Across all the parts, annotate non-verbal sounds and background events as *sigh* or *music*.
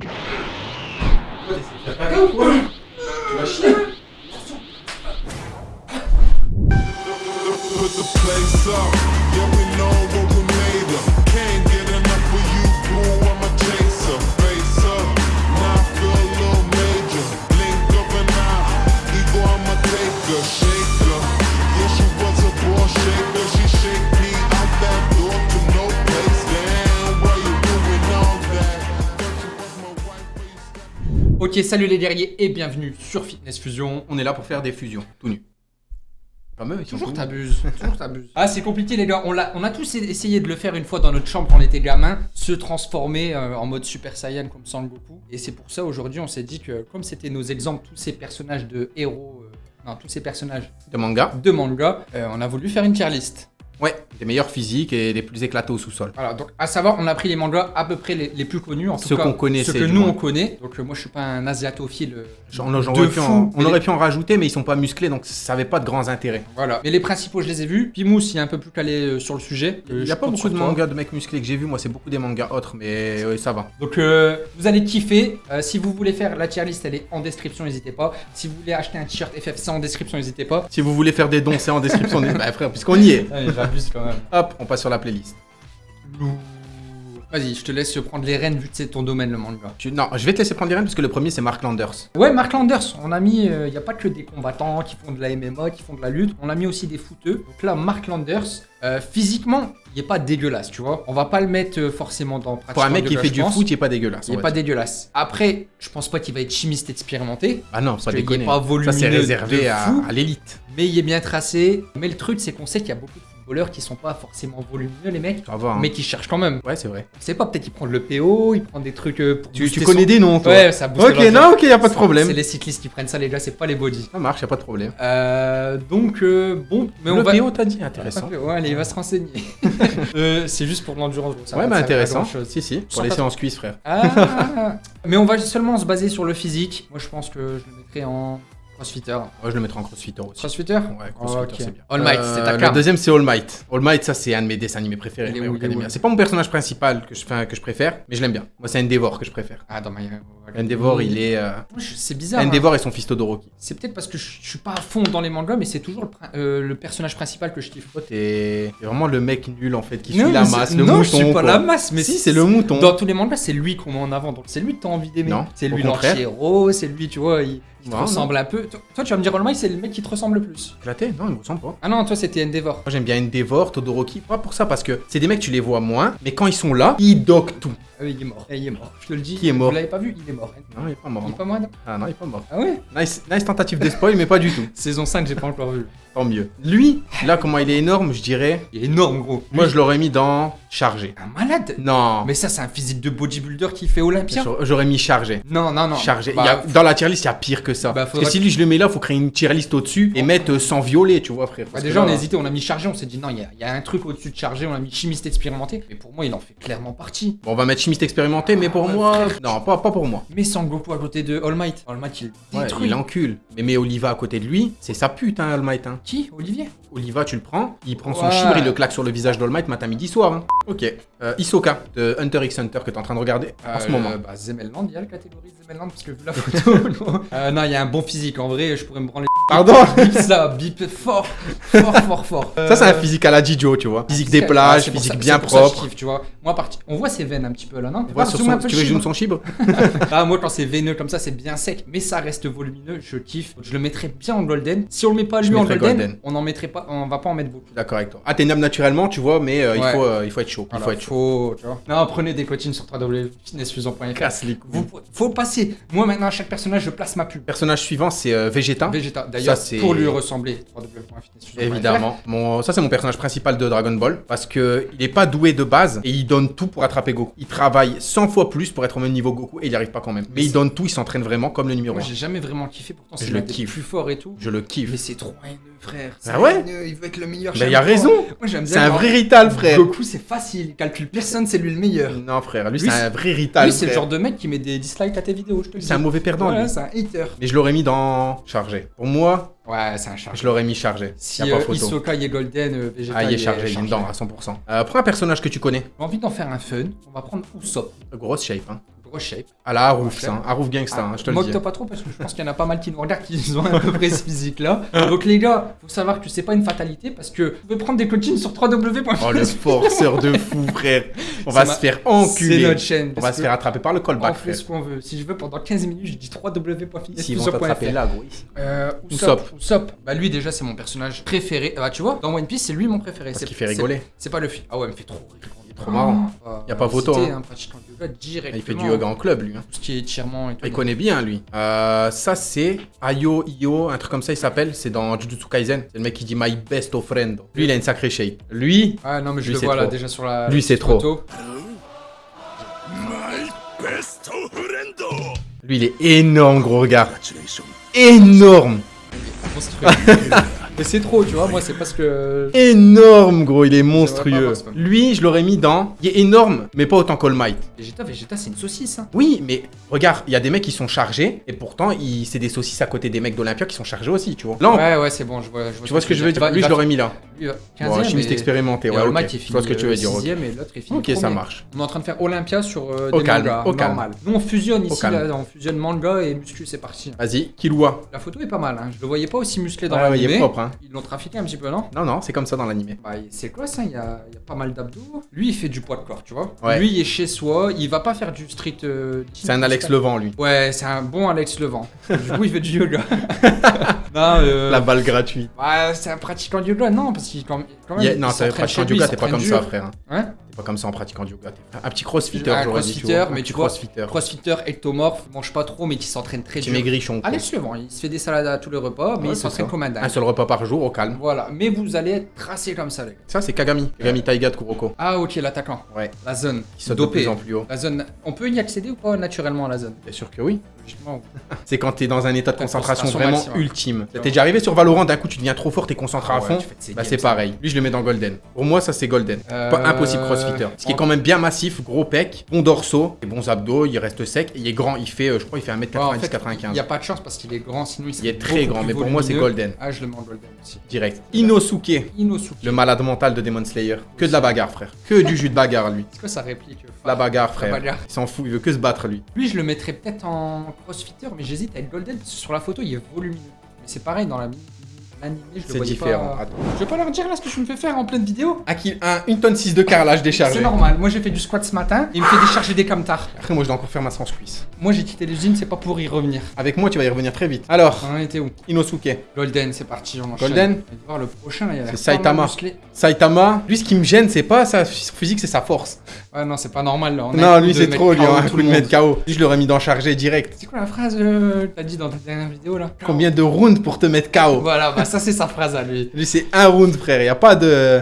Tu vas chier Put the place up. Yeah, Ok, salut les guerriers et bienvenue sur Fitness Fusion. On est là pour faire des fusions, tout nu. Pas sont Toujours t'abuses, *laughs* toujours t'abuses. Ah, c'est compliqué les gars. On a tous essayé de le faire une fois dans notre chambre quand on était gamin, se transformer euh, en mode Super Saiyan comme Sangoku. Et c'est pour ça aujourd'hui on s'est dit que comme c'était nos exemples, tous ces personnages de héros, euh, non, tous ces personnages De manga. de manga, euh, on a voulu faire une tier list. Ouais, des meilleurs physiques et des plus éclatés au sous-sol. Voilà, donc à savoir, on a pris les mangas à peu près les, les plus connus, en tout Ceux qu'on connaissait, ceux que nous on connaît. Donc euh, moi je suis pas un asiatophile. euh, de en- fou, on aurait les- pu en rajouter, mais ils sont pas musclés, donc ça avait pas de grands intérêts. Voilà, mais les principaux je les ai vus. Pimous il est un peu plus calé euh, sur le sujet. Euh, Il y je a pas beaucoup de mangas de mecs musclés que j'ai vu, moi c'est beaucoup des mangas autres, mais ouais, ça va. Donc vous allez kiffer. Si vous voulez faire la tier list, elle est en description, n'hésitez pas. Si vous voulez acheter un t-shirt FFC en description, n'hésitez pas. Si vous voulez faire des dons, c'est en description. des- *laughs* bah frère, puisqu'on y est. Allez, j'abuse quand même. Hop, on passe sur la playlist. Vas-y, je te laisse prendre les rênes vu que c'est ton domaine le manga. Tu- Non, je vais te laisser prendre les rênes parce que le premier c'est Mark Landers. Ouais, Mark Landers, on a mis, il n'y a pas que des combattants qui font de la MMA, qui font de la lutte, on a mis aussi des footeux. Donc là, Mark Landers, euh, physiquement, il est pas dégueulasse, tu vois. On va pas le mettre euh, forcément dans Pour un mec qui fait du pense. foot, il est pas dégueulasse. Il est pas dire. dégueulasse. Après, je pense pas qu'il va être chimiste expérimenté, Ah non, pas qu'il est déconner. pas Ça volumineux c'est réservé de à, fou. à l'élite. mais il est bien tracé. Mais le truc, c'est qu'on sait qu'il y a beaucoup de footballeurs qui sont pas forcément volumineux, les mecs, hein. mais qui cherchent quand même. Ouais, c'est vrai. On sait pas, peut-être qu'il prend le PO, il prend des trucs euh, pour Tu, tu connais son- des noms, toi Ouais, ça booste Ok, non, ok, y a pas de C'est problème. les cyclistes qui prennent ça, les gars, c'est pas les body. Ça marche, y a pas de problème. Euh, donc, euh, bon, mais on le va. PO, t'as dit, intéressant. *laughs* Ouais, allez, il va se renseigner. *laughs* Euh, c'est juste pour l'endurance. Ouais, mais à intéressant. Si, si, pour les séances cuisses, frère. Ah, *laughs* mais on va seulement se baser sur le physique. Moi, je pense que je le mettrais en crossfitter. Moi, je le mettrai en crossfitter aussi. Crossfitter Ouais, crossfitter, c'est bien. All Might, Euh, c'est ta Le carte. deuxième, c'est All Might. All Might, ça, c'est un de mes dessins animés préférés. My. C'est pas mon personnage principal que je, enfin, que je préfère, mais je l'aime bien. Moi, c'est Endeavor que je préfère. Ah, dans ma. Endeavor, il est. euh, C'est bizarre. hein. Endeavor et son fils Todoroki. C'est peut-être parce que je, je suis pas à fond dans les mangas, mais c'est toujours le, euh, le personnage principal que je kiffe. Toi, t'es vraiment le mec nul en fait qui Non, suit la masse, le non, mouton. je suis pas quoi. la masse, mais si, c'est le mouton. Dans tous les mangas, c'est lui qu'on met en avant. Donc c'est lui que t'as envie d'aimer. Non, C'est lui l'anti-héros, c'est lui, tu vois, il, il te Non, ressemble un peu. Toi, tu vas me dire All Might, c'est le mec qui te ressemble le plus. Flatté Non, il me ressemble pas. Ah non, toi, c'était Endeavor. Moi j'aime bien Endeavor, Todoroki, pas pour ça parce que c'est des mecs tu les vois moins, mais quand ils sont là, ils dockent tout. Ah oui, il est mort. Eh, il est mort. Je te le dis. Qui est mort Vous l'avez pas vu Il est mort. Non, il est pas mort. Il est pas mort. non Ah non, il est pas mort. Ah ouais Nice, nice tentative de spoil, mais pas du tout. *laughs* Saison 5, j'ai pas encore vu. Tant mieux. Lui, là comment il est énorme, je dirais. Il est énorme, gros. Moi je l'aurais mis dans chargé. Un malade Non. Mais ça, c'est un physique de bodybuilder qui fait Olympia. J'aurais- mis chargé. Non, non, non. Chargé. Bah, Il y a- dans la tier list, il y a pire que ça. Bah, Parce que si lui je le mets là, faut créer une tier list au-dessus et mettre euh, sans violet, tu vois, frère. Bah déjà, que on là- a hésité, on a mis chargé, on s'est dit non, il y, a- il y a un truc au-dessus de chargé, on a mis chimiste expérimenté. Mais pour moi, il en fait clairement partie. Bon, on va mettre chimiste expérimenté, mais pour Ouais, moi. frère. Non, pas, pas pour moi. Mais Sangoku à côté de All Might. All Might, il Ouais, détruit. il encule. Mais mets Oliva à côté de lui, c'est sa pute, hein, All Might. Hein. Qui? Olivier? Oliva, tu le prends, il prend son Ouais. chibre, il le claque sur le visage d'All Might matin, midi, soir. hein. Ok. Euh, Hisoka de Hunter x Hunter que t'es en train de regarder en ce Euh, moment. Bah, Zemelland, il y a la catégorie Zemelland parce que vu la photo. *laughs* non. *laughs* Euh, non, il y a un bon physique en vrai, je pourrais me branler. Pardon *laughs* Bip ça, bip fort, fort, fort, fort. Ça, c'est un physique à la Jijo, tu vois. Physique des plages, physique ça- bien ça je propre. kiffe, tu vois. Moi, on voit ses veines un petit peu là, non Tu vois, sur son- tu veux que son chibre *laughs* *laughs* Ah, moi, quand c'est veineux comme ça, c'est bien sec. Mais ça reste volumineux, je kiffe. Je le mettrais bien en golden. Si on le met pas lui en golden, golden. on en mettrait pas, on va pas en mettre beaucoup. D'accord avec toi. Ah, t'es noble naturellement, tu vois, mais euh, il, faut, euh, il faut être chaud. Il faut être chaud. faut, tu vois. Non, prenez des coachings sur www.fitnessfusion.fr. Casse les couilles. Vous, faut passer. Moi, maintenant, à chaque personnage, je place ma pub. Personnage suivant, c'est euh, Vegeta. Vegeta. D'ailleurs, pour lui ressembler. Évidemment. Mon, ça, c'est mon personnage principal de Dragon Ball. Parce que il est pas doué de base et il donne tout pour attraper Goku. Il travaille 100 fois plus pour être au même niveau Goku et il y arrive pas quand même. Mais il donne tout, il s'entraîne vraiment comme le numéro Moi, 1. j'ai jamais vraiment kiffé. Pourtant, c'est le kiffe. plus fort et tout. Je le kiffe. Mais c'est trop haineux, frère. Ah ouais haineux, Il veut être le meilleur. Bah, chaque il a raison. C'est un vrai rital, frère. Goku, c'est facile. Il calcule personne, c'est lui le meilleur. Non, frère, lui, Lui, c'est un vrai rital. Lui, c'est le genre de mec qui met des dislikes à tes vidéos, je te dis. C'est un mauvais perdant, Voilà, c'est un hater. Mais je l'aurais mis dans chargé. Pour moi, Ouais, c'est un chargé. je l'aurais mis chargé. Si y a pas euh, photo. Hisoka il est golden, euh, Vegeta Ah, il est chargé, il est dedans à 100%. Euh, prends un personnage que tu connais. J'ai envie d'en faire un fun. On va prendre Usopp. Grosse shape, hein. Grosse shape. À la Harouf, ça. hein. Harouf Gangsta, hein, je te le dis. Moque-toi pas trop parce que je pense qu'il y en a pas mal qui nous regardent qui ont à peu près ce physique-là. Donc les gars, faut savoir que c'est pas une fatalité parce que vous pouvez prendre des coachings sur www. Oh, le forceur de fou, frère. On C'est va ma- se faire C'est enculer. notre chaîne. On va se faire attraper par le On callback, fait frère. ce qu'on veut. Si je veux, pendant 15 minutes, je dis www.fitness. S'ils vont t'attraper là, gros. Euh, Usopp. Bah lui déjà c'est mon personnage préféré. Bah tu vois, dans One Piece c'est lui mon préféré. C'est- qu'il fait c'est- rigoler. C'est pas le film. Ah ouais, il me fait trop rire. Il trop marrant. Ah, Y a pas photo, hein. un pratiquant de yoga Ah, directement. Il fait du yoga en club, lui. hein. Tout ce qui est étirement et tout. Il connaît bien, lui. Euh, ça, c'est Ayo Io, un truc comme ça, il s'appelle. C'est dans Jujutsu Kaisen. C'est le mec qui dit My best friend. Lui, il a une sacrée shape. Lui, Ah non mais je Lui, le vois là déjà sur la Lui, c'est trop. photo. lui, il est énorme, gros regard. Énorme. *laughs* Mais c'est trop, tu vois. Moi c'est parce que. Énorme, gros. Il est monstrueux. pas- Lui, je l'aurais mis dans. Il est énorme, mais pas autant qu'All Might. Vegeta, Vegeta c'est une saucisse. Hein. Oui, mais regarde, il y a des mecs qui sont chargés. Et pourtant, il... c'est des saucisses à côté des mecs d'Olympia qui sont chargés aussi, tu vois. Là, on- Ouais ouais c'est bon, je vois. tu vois ce que je veux dire Lui, je l'aurais mis là. Lui, il va- Bon, 15e, chimiste et- expérimenté, et ouais, All ok. Might, il Je vois ce que tu veux euh, dire. ok. et l'autre ça marche. On est en train de faire Olympia sur euh, des calme, mangas, normal. Nous on fusionne ici, là, on fusionne manga et muscu, c'est parti. Vas-y, Killua. La photo est pas mal, hein. je le voyais pas aussi musclé dans Ouais, ouais, il est propre, hein. Ils l'ont trafiqué un petit peu, non? Non, non, c'est comme ça dans l'animé. bah, c'est quoi ça? Il y, a, il y a pas mal d'abdos. Lui il fait du poids de corps, tu vois. Ouais. Lui il est chez soi, il va pas faire du street. euh, C'est un Alex Levent, lui. Ouais, c'est un bon Alex Levent. du coup il fait du yoga. *laughs* non, euh, La balle gratuite. ouais, c'est un pratiquant de yoga, non, parce qu'il quand, quand même. Non, t'es s'entraîne pratiquant yoga, il t'es pas comme ça, frère. hein? Pas comme ça en pratiquant du yoga. Un petit crossfitter, Un j'aurais dit. tu crossfitter, vois. Un mais tu vois, crossfitter. Crossfitter, ectomorphe, mange pas trop, mais qui s'entraîne très dur. maigrichon. quoi. Alex Levent, il se fait des salades à tous les repas, mais Ouais, il s'entraîne comme un dingue. Un seul repas par jour, au calme. Voilà, mais vous allez être tracé comme ça, les gars. Ça, c'est Kagami. Kagami Taiga de Kuroko. Ah, ok, l'attaquant. Ouais. La zone. Qui saute de Dopé. plus en plus haut. La zone. On peut y accéder ou pas naturellement à la zone? Bien sûr que oui. *laughs* C'est quand t'es dans un état de concentration concentration vraiment maximum. ultime. T'es déjà arrivé sur Valorant, d'un coup tu deviens trop fort, t'es concentré Ah à fond? de Bah c'est pareil. Lui je le mets dans Golden. Pour moi ça c'est Golden. Euh, Pas impossible Ce qui est quand même bien massif, gros pec, bon dorsaux, et bons abdos, il reste sec, et il est grand, il fait, euh, je crois, il fait 1m90-95. Ouais, en fait, Il n'y a pas de chance parce qu'il est grand, sinon il Il est très grand, mais pour moi c'est. Golden. Ah, je le mets en golden aussi. Direct. Inosuke, Inosuke. le malade mental de Demon Slayer. Que de la bagarre, frère. Que du jus de bagarre, lui. C'est quoi sa réplique euh, La bagarre, La frère. bagarre. Il s'en fout, il veut que se battre, lui. Lui, je le mettrais peut-être en crossfitter, mais j'hésite à être golden parce que sur la photo, il est volumineux. Mais c'est pareil dans la l'animé, je le C'est différent. pas. Je vais pas leur dire là ce que je me fais faire en pleine vidéo. Un kill- un- une tonne 6 de carrelage déchargé. C'est normal. Moi, j'ai fait du squat ce matin et il me fait décharger des camtars. Après, moi je dois encore faire ma sans cuisse. Moi, j'ai quitté l'usine, c'est pas pour y revenir. Avec moi, tu vas y revenir très vite. Alors, On en était où? Inosuke. Golden, c'est parti. On. Golden On va voir le prochain. C'est Saitama. Saitama, lui ce qui me gêne, c'est pas sa physique, c'est sa force. Ouais, non, c'est pas normal là. On non, lui c'est trop, lui, un coup de mettre KO. Je l'aurais mis dans chargé direct. C'est quoi la phrase euh, que t'as dit dans ta dernière vidéo là Combien de rounds pour te mettre KO Voilà, bah ça c'est sa phrase à lui. Lui, c'est un round, frère. Y a pas de. Euh,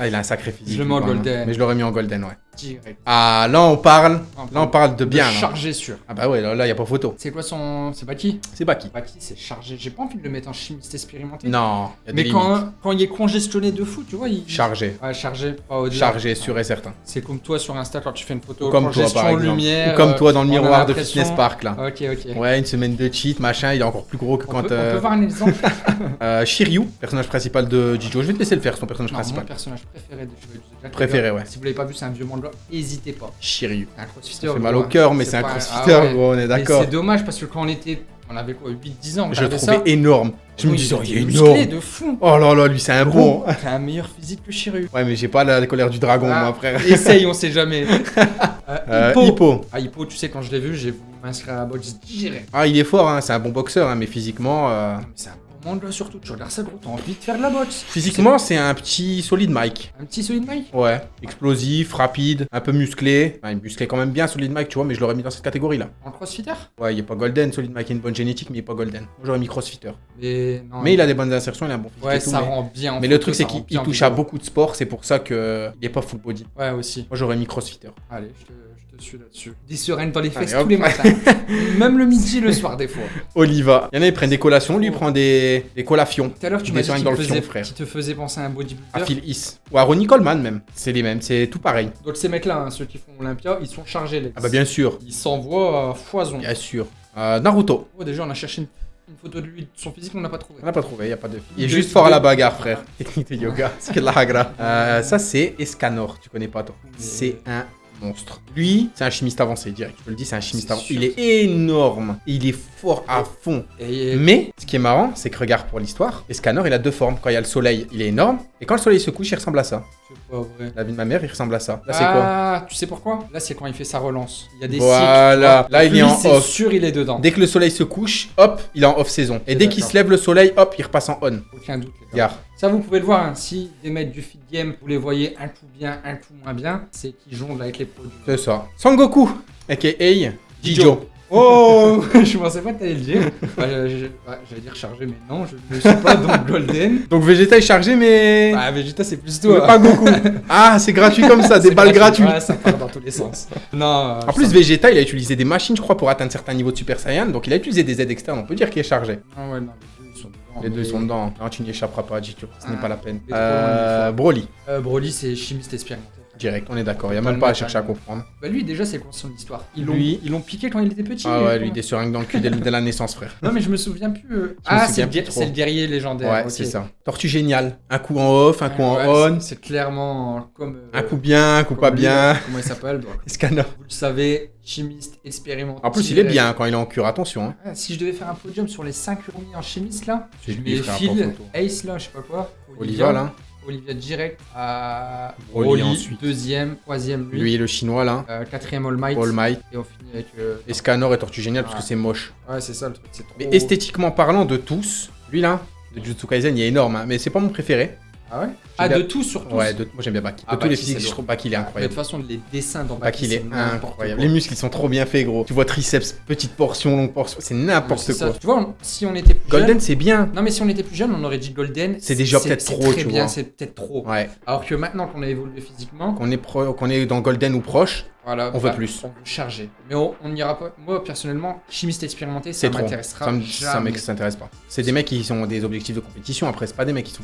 Ah, il a un sacré physique. Je le mets en même. golden. Mais je l'aurais mis en golden, ouais. Direct. Ah, là, on parle. Là, on parle de bien. De chargé sûr. Ah, bah ouais, là, là, y a pas photo. C'est quoi son. C'est Baki C'est Baki. Baki, c'est chargé. J'ai pas envie de le mettre en chimiste expérimenté. Non, y a des Mais quand, quand il est congestionné de fou, tu vois, il. Chargé. Ouais, chargé, pas. Chargé, sûr et certain. C'est comme toi sur Insta quand tu fais une photo. Ou comme toi, par exemple. lumière. Ou comme euh, toi dans le miroir de Fitness Park, là. Ok, ok. Ouais, une semaine de cheat, machin, il est encore plus gros que On, quand. peut, on euh, peut voir un exemple. *laughs* euh, Shiryu, personnage principal de Jijo. Je vais te laisser le faire, son personnage Non, mon principal. personnage préféré de Zodiac, Préféré, ouais. Si vous l'avez pas vu, c'est un vieux manga. N'hésitez pas. Shiryu. C'est un crossfitter. Ça fait mal au cœur, mais c'est un crossfitter, ah ouais. on est d'accord. C'est dommage parce que quand on était. On avait quoi 8-10 ans Je le trouvais ça. énorme. Je me disais, oh, il est musclé énorme. de fou. Oh là là, lui, c'est un bon. T'as un meilleur physique que Shiryu. Ouais, mais j'ai pas la colère du dragon, Ah, moi, frère. Essaye, *laughs* on sait jamais. Euh, Euh, Hippo. Hippo. Ah, Hippo, tu sais, quand je l'ai vu, j'ai voulu m'inscrire à la boxe direct. Ah, il est fort, hein, c'est un bon boxeur, hein, mais physiquement. euh, mais c'est un manga surtout. Tu regardes ça, gros, t'as envie de faire de la boxe. Physiquement, c'est un petit solide Mike. Un petit solide Mike Ouais. Explosif, rapide, un peu musclé. Enfin, il musclé quand même bien, solide Mike, tu vois, mais je l'aurais mis dans cette catégorie-là. En crossfitter Ouais, il est pas golden, solide Mike, il a une bonne génétique, mais il est pas golden. Moi, j'aurais mis crossfitter. Mais, non, Mais il a des bonnes insertions, il a un bon physique Ouais, et tout, ça mais... rend bien. en mais le truc, c'est qu'il bien touche à beaucoup de sports, c'est pour ça que il est pas full body. Ouais, aussi. Moi, j'aurais mis crossfitter. Allez, je te, je te suis là-dessus. Des sereines dans les fesses Allez, tous les matins. *laughs* Même le midi, le soir, des fois. Oliva. Il y en a, ils prennent des collations, lui, il prend des, des collations. Tout à l'heure, tu Des m'as dit qu'il faisait, frère. qu'il te faisait penser à un bodybuilder. À Phil Is. Ou à Ronnie Coleman, même. C'est les mêmes, c'est tout pareil. Donc ces mecs-là, hein, ceux qui font Olympia, ils sont chargés, les Ah bah bien sûr. Ils s'envoient à foison. Bien sûr. Euh, Naruto. Oh, déjà, on a cherché une, une photo de lui, de son physique, on n'a pas trouvé. On n'a pas trouvé, y a pas de. Il est juste fort à la bagarre, frère. *laughs* Technique de yoga. C'est que de la hagra. Euh, ça, c'est Escanor. Tu connais pas, toi. C'est un monstre. Lui, c'est un chimiste avancé, direct. Je te le dis, c'est un chimiste avancé. Il est énorme. Il est fort à fond. Et Mais, ce qui est marrant, c'est que regarde pour l'histoire, Escanor, il a deux formes. Quand il y a le soleil, il est énorme. Et quand le soleil se couche, il ressemble à ça. C'est pas vrai. La vie de ma mère, il ressemble à ça. Là, c'est quoi Ah, tu sais pourquoi? Là, c'est quand il fait sa relance. Il y a des Voilà. cycles. Là, il est en c'est off. sûr, il est dedans. Dès que le soleil se couche, hop, il est en off-saison. Et Ok, dès qu'il se lève le soleil, hop, il repasse en on. Aucun doute. les gars. Ça, vous pouvez le voir. hein. Si des maîtres du feed game, vous les voyez un coup bien, un coup moins bien, c'est qu'ils jonglent avec les produits. C'est ça. Sangoku, aka Jijo. Jijo. Oh *laughs* Je pensais pas que t'allais le dire. Je- je- ouais, J'allais dire chargé, mais non, je ne suis pas dans Golden. *laughs* Donc Vegeta est chargé, mais. Bah, Vegeta, c'est plus mais toi. pas Goku. *laughs* ah, c'est gratuit comme ça, des C'est balles gratuit. gratuites. Ouais, ça part dans tous les sens. Non. En plus, Vegeta, il a utilisé des machines, je crois, pour atteindre certains niveaux de Super Saiyan. Donc, il a utilisé des aides externes. On peut dire qu'il est chargé. Non, ouais, non, les deux, ils sont dedans. Les deux mais- sont dedans. Non, tu n'y échapperas pas, Jijo. Ce n'est Ah, pas la peine. Euh, Broly, Euh, Broly, c'est chimiste expérimenté. Direct, on est d'accord. Il n'y a Pas même pas à chercher à comprendre. Bah, lui, déjà, c'est quoi son histoire Ils l'ont Lui- ils l'ont piqué quand il était petit. Ah ouais, euh, lui, des seringues dans le cul dès, dès la naissance, frère. Non, mais je me souviens plus. euh. Ah, c'est le, guerrier légendaire. Ouais, ok. c'est ça. Tortue génial. Un coup en off, un coup en on. c'est- clairement comme. euh, Un coup bien, un coup comme pas lui, bien. là. Comment il s'appelle *laughs* Scanner. Vous le savez, chimiste expérimenté. En plus, il est bien quand il est en cure, attention. hein. Ah, si je devais faire un podium sur les 5 urmis en chimiste là, C'est je lui, mets Phil. Ace là, je sais pas quoi, Oliva, là. Olivia direct à Broly ensuite. deuxième, troisième lui, Lui, le chinois, là. euh, quatrième All Might, All Might. et on finit avec. euh, Et et Tortue génial parce que c'est moche. Ouais, c'est ça le truc, c'est trop. Mais esthétiquement parlant de tous, lui là, de Jujutsu Kaisen, il est énorme, hein, mais c'est pas mon préféré. Ah ouais Ah, bien- de tout sur tous Ouais, de- moi j'aime bien Baki. De Ah, tous les physiques, je trouve Baki il est Mais de incroyable. toute façon, les dessins dans Baki il Baki, est c'est n'importe incroyable. quoi. Les muscles ils sont trop bien faits, gros. Tu vois triceps, petite portion, longue portion, c'est n'importe quoi. Tu vois, si on était plus Golden jeune- c'est bien. Non, mais si on était plus jeune, on aurait dit Golden. C'est déjà peut-être c'est trop, très tu bien, vois. C'est peut-être trop. Ouais. Alors que maintenant qu'on a évolué physiquement, Qu'on est, pro- qu'on est dans Golden ou proche, voilà, On veut bah, plus. On veut charger. Mais on on n'ira pas. Moi, personnellement, chimiste expérimenté, ça m'intéressera. Ça m'intéresse pas. C'est des mecs qui ont des objectifs de compétition, après c'est pas des mecs qui sont.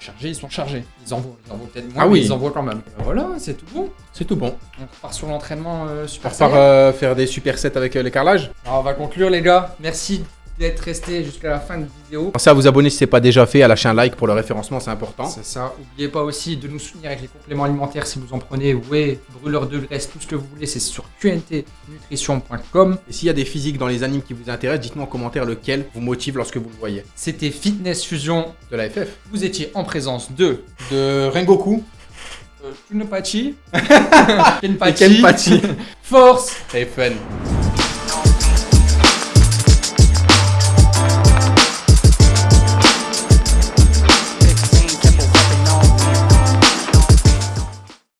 Chargés, ils sont chargés. Ils envoient, ils envoient peut-être moins, Ah mais oui. ils envoient quand même. Euh, Voilà, c'est tout bon. C'est tout bon. On repart sur l'entraînement euh, On super repart Saiyan. euh, faire des super sets avec euh, les carrelages. Alors, on va conclure, les gars. Merci d'être restés jusqu'à la fin de vidéo. Pensez à vous abonner si c'est pas déjà fait, à lâcher un like pour le référencement, c'est important. C'est ça. N'oubliez pas aussi de nous soutenir avec les compléments alimentaires si vous en prenez. Ouais, brûleur de graisse, tout ce que vous voulez, c'est sur qntnutrition.com. Et s'il y a des physiques dans les animes qui vous intéressent, dites-moi en commentaire lequel vous motive lorsque vous le voyez. C'était Fitness Fusion. De la FF. Vous étiez en présence de De Rengoku. euh, Kunopachi, *laughs* Et Kenpachi, Kenpachi. Force Très fun.